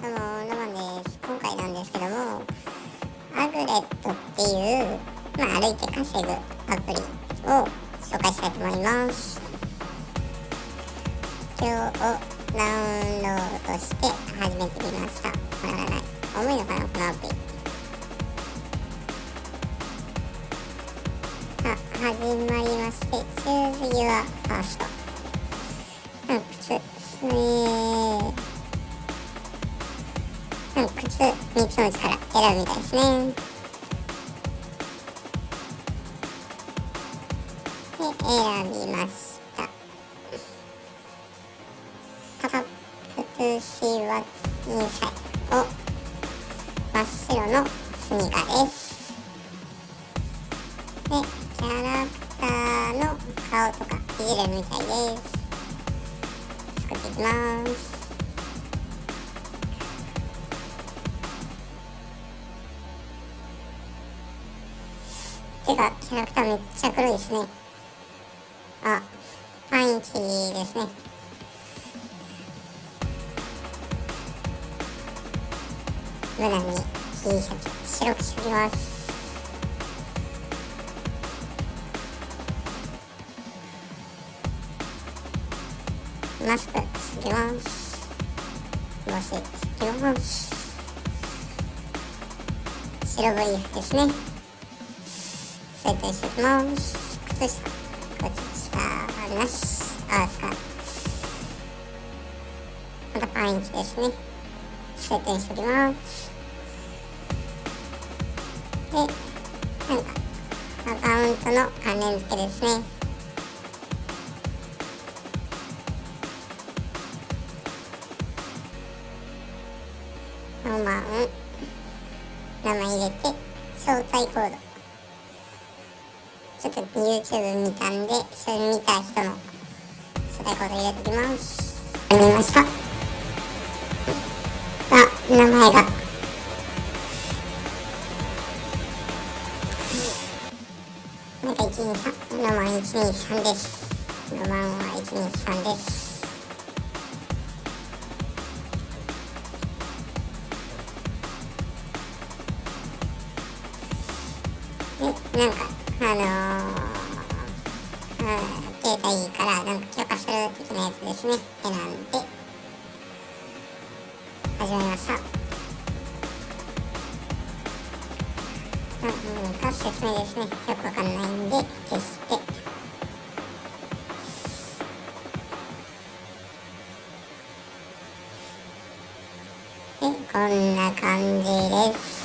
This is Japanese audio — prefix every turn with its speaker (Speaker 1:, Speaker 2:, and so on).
Speaker 1: どうも、ロマンです。今回なんですけども、アグレットっていう、まあ、歩いて稼ぐアプリを紹介した。いと思います。今日をダウンロードして始めてみました。わからない。重い。のかな、このアプリ。あ、始まりまして、Choose Your First。えーうん、靴3つのうちから選ぶみたいですね。で、選びました。パパプシワインサイを真っ白のスニーカーです。で、キャラクターの顔とかいじれるみたいです。作っていきます。手がキャラクターめっちゃ黒いですね。あパンチですね。無難に T シャツ白くしておきます。マスクつけます。帽子つけます。白 V 服ですね。設定していきます。靴下靴下なしあ使うまたパンチですね。設定しておきます。でなんかアカウントの関連付けですね。4番名前入れて招待コード。ちょっと YouTube 見たんで、それ見た人の初代コード入れておきます。見ました。あ、名前が。なんか123、ロマン123です。ロマンは123です。で、なんか、あのー、携帯からなんか許可する的なやつですね。選んで始まりました。何か説明ですね。よくわかんないんで消して。でこんな感じです。